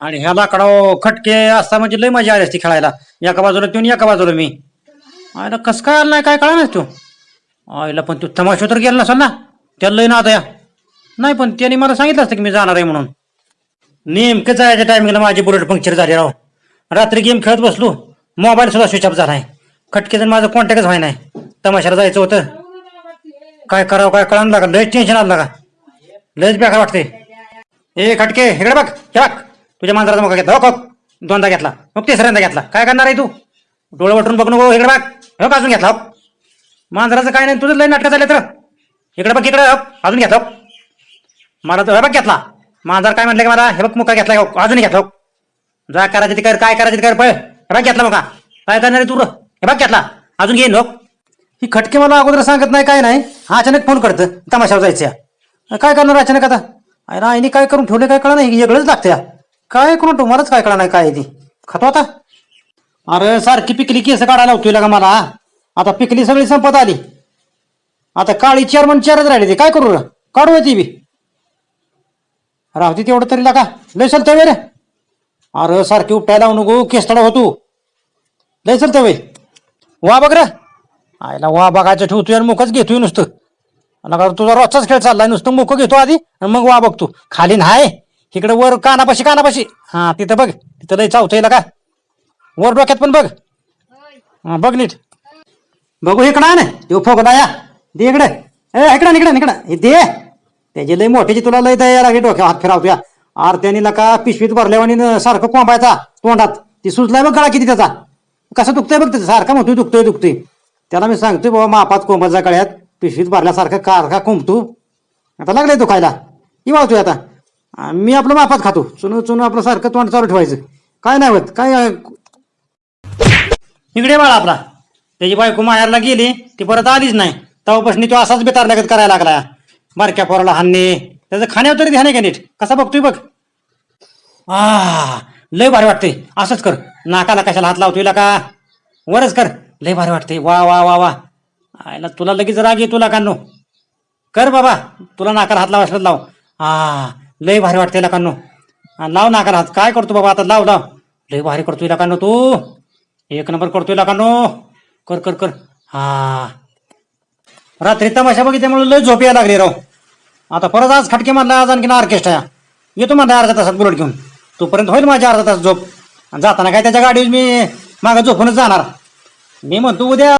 आणि ह्या लाकडाव खटके असता म्हणजे लय मजा आली असती खेळायला. एका बाजूला तू आणि एका बाजूला मी. आयला कसं काय आला नाही काय कळा नाही तू? आईला पण तू तमाशा तर गेला नसाल ना? त्याला लय ना या नाही पण त्याने मला सांगितलं असतं की मी जाणार आहे म्हणून. नेमकं जायच्या टायमिंगला माझी बुलेट पंक्चर झाली राव. रात्री गेम खेळत बसलो. मोबाईल सुद्धा स्विच ऑफ झाला आहे खटकेचं माझं कॉन्टॅक्टच व्हाय नाही. तमाशाला जायचं होतं. काय करावं काय कळायला लागा लयच टेन्शन आलं लागा लयच बेकार वाटते ए खटके इकडे बघ हे बघ. तुझ्या मांजराचा मोका घेतला. हो खोक. दोनदा घेतला. मग तिसऱ्यांदा घेतला. काय करणार आहे तू? डोळे वटून बघ नको इकडे बघ. हो अजून घेतला हो. मांजराचं काय नाही तुझं लय नाटकं झाले तर इकडे बघ इकडे हो. अजून घेतला हो. मला तो हे बघ घेतला. मांजर काय म्हटलं की मला? हे बघ मुका घेतला हो. अजून घेतला हो. जा करायचं ते कर काय करायचं ते कर पळ. हे बघ घेतला मुका. काय करणार आहे तू हे बघ घेतला. अजून घेईन हो. ही खटके मला अगोदर सांगत नाही काय नाही. हा अचानक फोन करतं. तमाशावर जायचं काय करणार अचानक आता? अरे आईने काय करून ठेवले काय कळा नाही. वेगळंच लागतं या. काय करून तुम्हालाच मलाच काय कळणार नाही काय ती? खातो आता. अरे सारखी पिकली केस काढायला होती का मला. आता पिकली सगळी संपत आली. आता काळी चेअरमन चेअरच राहिली ती. काय करू? रे? काढू आहे ती बी. राहते तेवढं तरी लागा. लय चलतं वे रे. अरे सारखी उपटायला लावू नको. केसतडा होतो. लय चलतं वे वा बघ रे. आयला वा बघायचं ठेवतो आणि मुखच घेतोय नुसतं. नका तुझा रोजचाच खेळ चाललाय. नुसतं मुख घेतो आधी आणि मग वा बघतो. खाली नाही इकडे वर कानापाशी कानापाशी. हा तिथं बघ. तिथं लय चावतंय का? वर डोक्यात पण बघ. हा बघ नीट. बघू इकडं ना देऊ फोगला या. दे इकडे. ए इकडं इकडं इकडं हे दे. त्याची लय मोठ्याची तुला लय दया लागली डोक्यावर हात फिरावतो या आर नका पिशवीत भरल्यावानी न सारखं कोंबायचा तोंडात. ती सुचलाय बघ गळा किती त्याचा. कसं दुखतंय बघ त्याचं. सारखा म्हणतोय दुखतोय दुखतोय. त्याला मी सांगतोय बाबा मापात कोंबाचा गळ्यात. पिशवीत भरल्यासारखं कारखा कोंबतो? आता लागलंय दुखायला. ही वाळतोय आता. आ, मी आपलं मापात खातो. चुन चुन आपलं सारखं तोंड चालू ठेवायचं. काय नाही होत. काय इकडे बाळा आपला. त्याची बायको माहेरला गेली ती परत आलीच नाही. तेव्हापासून तो असाच बेतार लागत करायला लागला. बारक्या पोराला हाणणे. त्याचं खाण्यावर तरी ध्यान आहे का नीट? कसा बघतोय बघ. आ लय भारी वाटते असंच कर. नाकाला कशाला हात लावतोय का? वरच कर. लय भारी वाटते वा वा वा वा. आयला तुला लगेच राग येतो कानो कर बाबा. तुला नाकाला हात लावायला लाव. हा लय भारी वाटते लकांनो लाव नाकाला हात. काय करतो बाबा आता? लाव लाव. लय भारी करतोय लकांनो तू. एक नंबर करतोय लकांनो कर कर कर. हा. रात्री तमाशा बघितल्यामुळे लय झोप यायला लागली राव. आता परत आज खटके मारला आज आणखीन ऑर्केस्ट्रा येतो म्हणला अर्धा तासात बुलेट घेऊन. तोपर्यंत होईल माझी अर्धा तास झोप. आणि जाताना काय त्याच्या गाडीवर मी मागं झोपूनच जाणार. मी म्हणतो उद्या